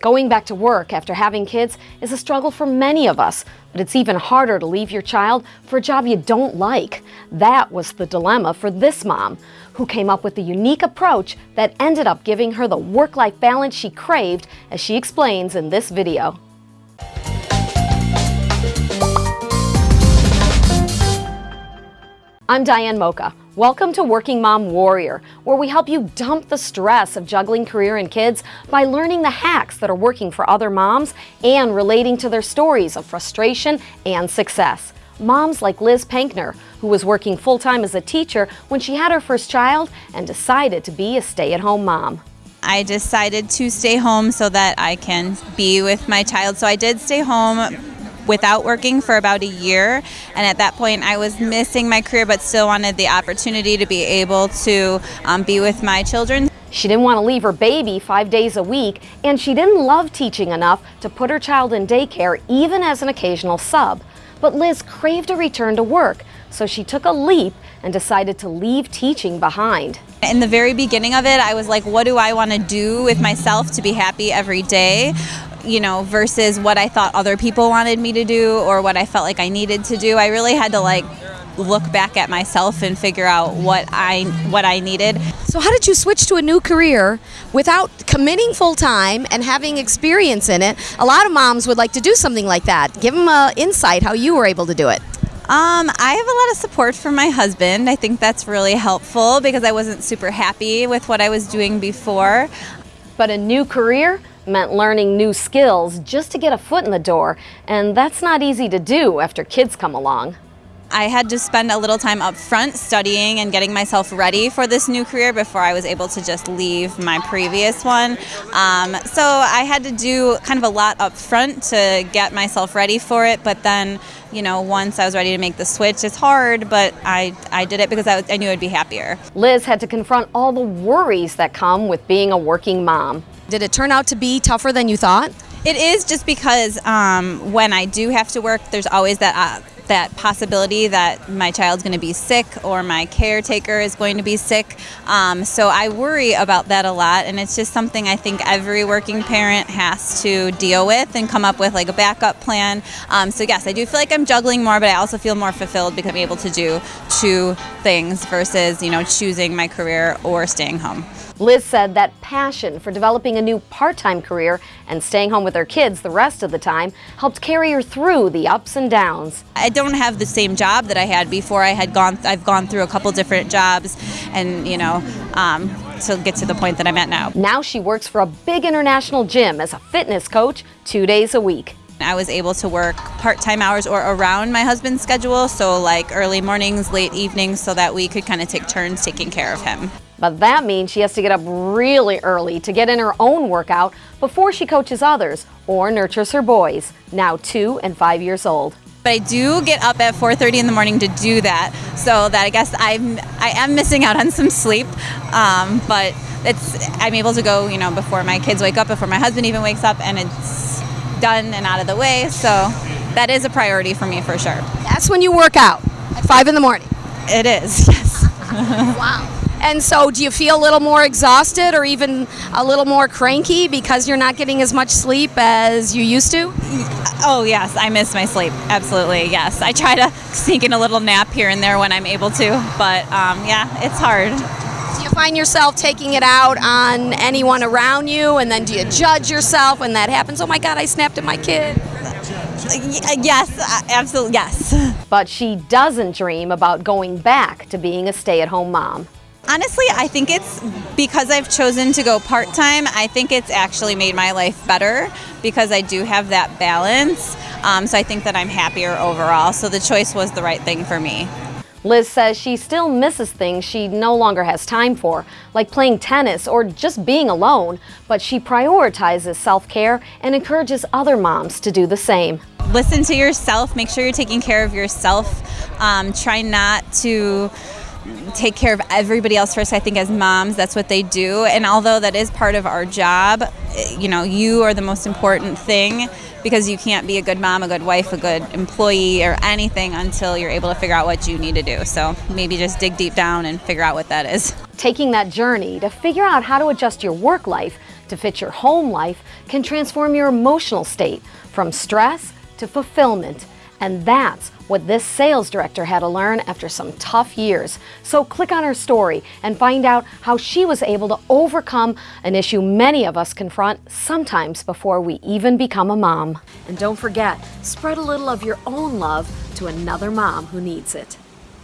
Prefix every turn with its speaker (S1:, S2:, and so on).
S1: Going back to work after having kids is a struggle for many of us, but it's even harder to leave your child for a job you don't like. That was the dilemma for this mom, who came up with a unique approach that ended up giving her the work-life balance she craved, as she explains in this video. I'm Diane Mocha. Welcome to Working Mom Warrior, where we help you dump the stress of juggling career and kids by learning the hacks that are working for other moms and relating to their stories of frustration and success. Moms like Liz Pankner, who was working full-time as a teacher when she had her first child and decided to be a stay-at-home mom.
S2: I decided to stay home so that I can be with my child. So I did stay home without working for about a year. And at that point, I was missing my career, but still wanted the opportunity to be able to um, be with my children.
S1: She didn't want to leave her baby five days a week, and she didn't love teaching enough to put her child in daycare, even as an occasional sub. But Liz craved a return to work, so she took a leap and decided to leave teaching behind.
S2: In the very beginning of it, I was like, what do I want to do with myself to be happy every day? You know, versus what I thought other people wanted me to do or what I felt like I needed to do. I really had to like look back at myself and figure out what I what I needed.
S3: So how did you switch to a new career without committing full time and having experience in it? A lot of moms would like to do something like that. Give them a insight how you were able to do it.
S2: Um, I have a lot of support from my husband. I think that's really helpful because I wasn't super happy with what I was doing before.
S1: But a new career meant learning new skills just to get a foot in the door, and that's not easy to do after kids come along.
S2: I had to spend a little time up front studying and getting myself ready for this new career before I was able to just leave my previous one. Um, so I had to do kind of a lot up front to get myself ready for it, but then, you know, once I was ready to make the switch, it's hard, but I, I did it because I, I knew I'd be happier.
S1: Liz had to confront all the worries that come with being a working mom.
S3: Did it turn out to be tougher than you thought?
S2: It is just because um, when I do have to work, there's always that uh, that possibility that my child's going to be sick or my caretaker is going to be sick. Um, so I worry about that a lot, and it's just something I think every working parent has to deal with and come up with like a backup plan. Um, so yes, I do feel like I'm juggling more, but I also feel more fulfilled because I'm able to do two things versus you know choosing my career or staying home.
S1: Liz said that passion for developing a new part-time career and staying home with her kids the rest of the time helped carry her through the ups and downs.
S2: I don't have the same job that I had before. I had gone, I've gone through a couple different jobs and, you know, um, to get to the point that I'm at now.
S1: Now she works for a big international gym as a fitness coach two days a week.
S2: I was able to work part-time hours or around my husband's schedule, so like early mornings, late evenings, so that we could kind of take turns taking care of him.
S1: But that means she has to get up really early to get in her own workout before she coaches others or nurtures her boys, now two and five years old.
S2: But I do get up at 4.30 in the morning to do that, so that I guess I'm, I am missing out on some sleep, um, but it's, I'm able to go, you know, before my kids wake up, before my husband even wakes up, and it's done and out of the way, so that is a priority for me for sure.
S3: That's when you work out, at 5 in the morning?
S2: It is, yes.
S3: wow. And so do you feel a little more exhausted or even a little more cranky because you're not getting as much sleep as you used to?
S2: Oh, yes. I miss my sleep. Absolutely. Yes. I try to sneak in a little nap here and there when I'm able to. But um, yeah, it's hard.
S3: Do you find yourself taking it out on anyone around you? And then do you judge yourself when that happens? Oh my God, I snapped at my kid.
S2: Yes, uh, absolutely, yes.
S1: But she doesn't dream about going back to being a stay at home mom.
S2: Honestly, I think it's because I've chosen to go part time, I think it's actually made my life better because I do have that balance. Um, so I think that I'm happier overall. So the choice was the right thing for me.
S1: Liz says she still misses things she no longer has time for, like playing tennis or just being alone, but she prioritizes self-care and encourages other moms to do the same.
S2: Listen to yourself, make sure you're taking care of yourself. Um, try not to take care of everybody else first. I think as moms, that's what they do. And although that is part of our job, you know, you are the most important thing because you can't be a good mom, a good wife, a good employee, or anything until you're able to figure out what you need to do. So maybe just dig deep down and figure out what that is.
S1: Taking that journey to figure out how to adjust your work life to fit your home life can transform your emotional state from stress to fulfillment. And that's what this sales director had to learn after some tough years. So click on her story and find out how she was able to overcome an issue many of us confront sometimes before we even become a mom. And don't forget, spread a little of your own love to another mom who needs it.